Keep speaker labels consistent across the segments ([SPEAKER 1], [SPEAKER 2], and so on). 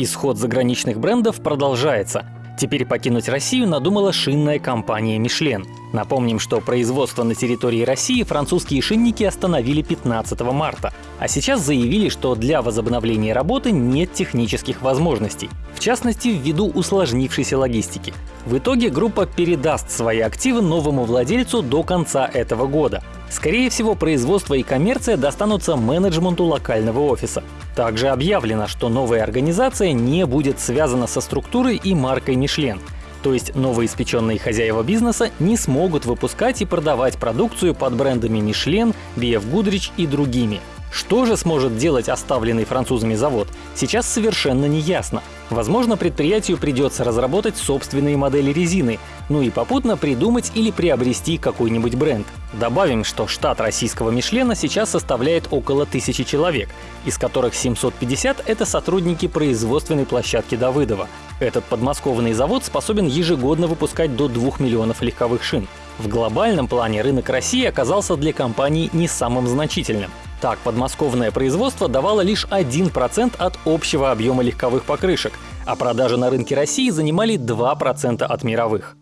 [SPEAKER 1] Исход заграничных брендов продолжается. Теперь покинуть Россию надумала шинная компания «Мишлен». Напомним, что производство на территории России французские шинники остановили 15 марта, а сейчас заявили, что для возобновления работы нет технических возможностей, в частности, ввиду усложнившейся логистики. В итоге группа передаст свои активы новому владельцу до конца этого года. Скорее всего, производство и коммерция достанутся менеджменту локального офиса. Также объявлено, что новая организация не будет связана со структурой и маркой Мишлен. То есть новоиспеченные хозяева бизнеса не смогут выпускать и продавать продукцию под брендами Мишлен, BF Goodrich и другими. Что же сможет делать оставленный французами завод, сейчас совершенно не ясно. Возможно, предприятию придется разработать собственные модели резины, ну и попутно придумать или приобрести какой-нибудь бренд. Добавим, что штат российского Мишлена сейчас составляет около тысячи человек, из которых 750 — это сотрудники производственной площадки Давыдова. Этот подмосковный завод способен ежегодно выпускать до 2 миллионов легковых шин. В глобальном плане рынок России оказался для компании не самым значительным. Так, подмосковное производство давало лишь 1% от общего объема легковых покрышек, а продажи на рынке России занимали 2% от мировых.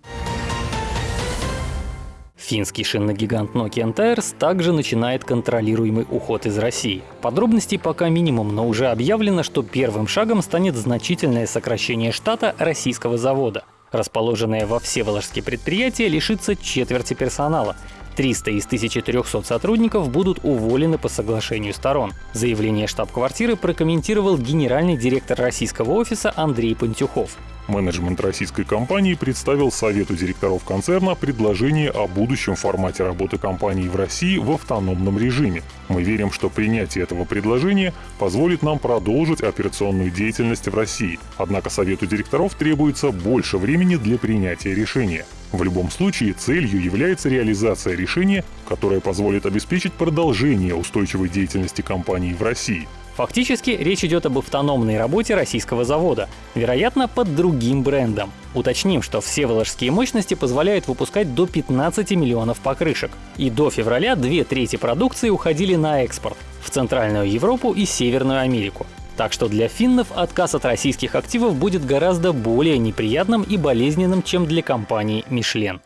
[SPEAKER 1] Финский шинный гигант Nokian Tires также начинает контролируемый уход из России. Подробностей пока минимум, но уже объявлено, что первым шагом станет значительное сокращение штата российского завода. Расположенное во Всеволожске предприятие лишится четверти персонала, 300 из 1300 сотрудников будут уволены по соглашению сторон. Заявление штаб-квартиры прокомментировал генеральный директор российского офиса Андрей Пантюхов.
[SPEAKER 2] Менеджмент российской компании представил Совету директоров концерна предложение о будущем формате работы компании в России в автономном режиме. Мы верим, что принятие этого предложения позволит нам продолжить операционную деятельность в России. Однако Совету директоров требуется больше времени для принятия решения. В любом случае, целью является реализация решения, которое позволит обеспечить продолжение устойчивой деятельности компании в России.
[SPEAKER 1] Фактически речь идет об автономной работе российского завода, вероятно, под другим брендом. Уточним, что все воложские мощности позволяют выпускать до 15 миллионов покрышек. И до февраля две трети продукции уходили на экспорт в Центральную Европу и Северную Америку. Так что для финнов отказ от российских активов будет гораздо более неприятным и болезненным, чем для компании Michelin.